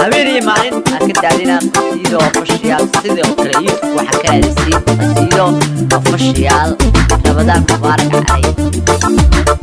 habeenii maalin aad ka daadinaa qasiido ofashiyaal sidoo kale youtube waxaa ka aadisiin qasiido ofashiyaal rabadaan mubaarak calay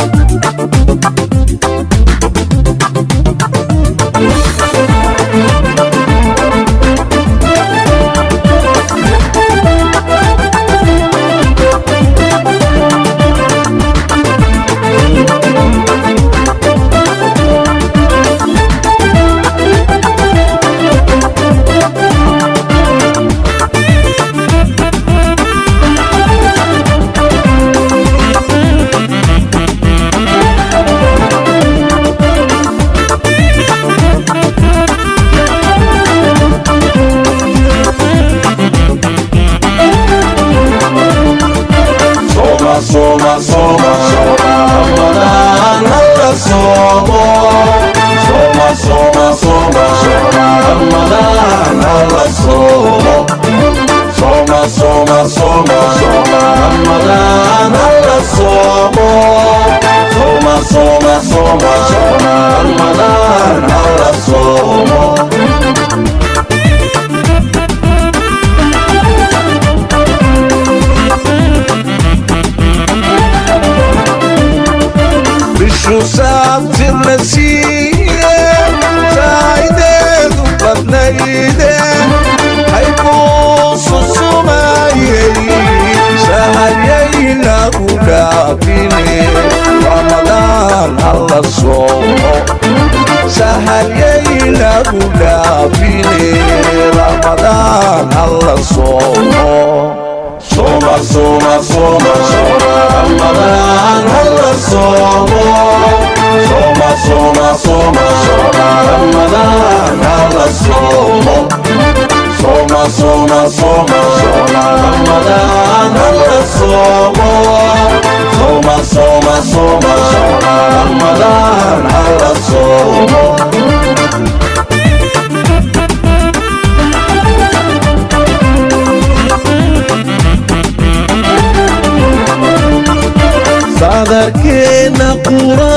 somo, sonar, manar, ahora somo. Düşünsem tirnesi ramadaan alla soomo Soma, soma, soma, Ramadan alla somo. Soma, soma, soma, Ramadan alla somo. Soma, soma, soma, Ramadan alla somo. Soma, soma, soma, Ramadan alla somo. う。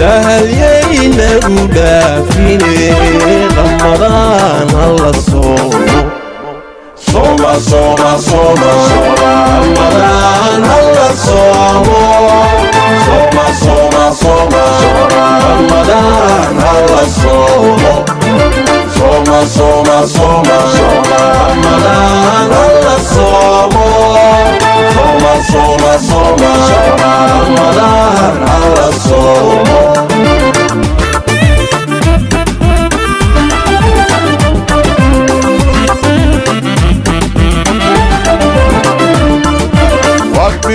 سهل يينا ودافيني رمضان الله الصوم صوم صوم صوم رمضان الله الصوم صوم صوم صوم رمضان الله الصوم صوم صوم صوم رمضان الله الصوم صوم صوم صوم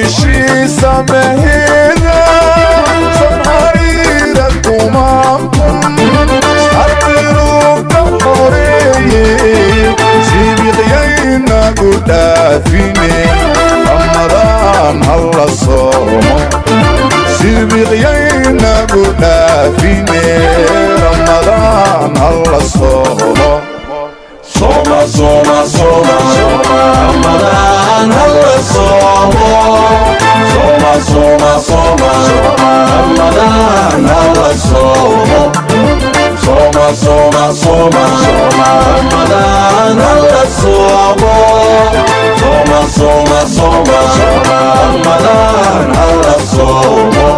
شي سمهينا سمهرينا تمامكم سرقلوا كموري سيبي غيينا قدافيني رمضان هلا الصوم سيبي غيينا قدافيني رمضان هلا الصوم صوم صوم صوم رمضان هلا الصوم soma, soma, Ramadan alla somo. Soma, soma, soma, Ramadan alla somo. Soma, soma, soma, Ramadan alla somo.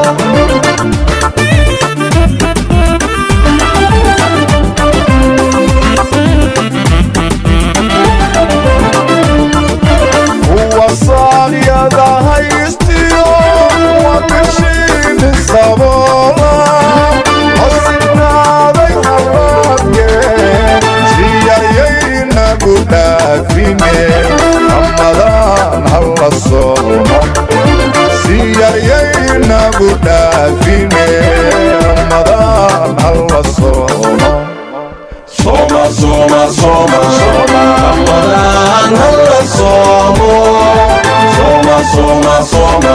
Ramadan hawa soma Siyariyei na budafine Ramadan hawa soma Soma, soma, soma Ramadan hawa soma Soma, soma, soma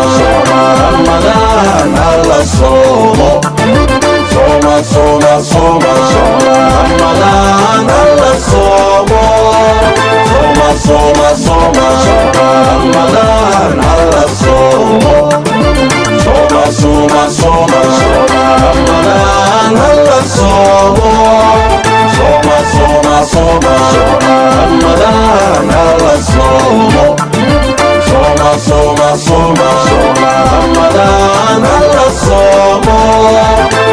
Ramadan hawa soma Soma, soma, soma soma soma şakammalar Allah soma Soma soma soma şakammalar Allah soma Soma soma soma şakammalar Allah soma Soma soma soma şakammalar Allah soma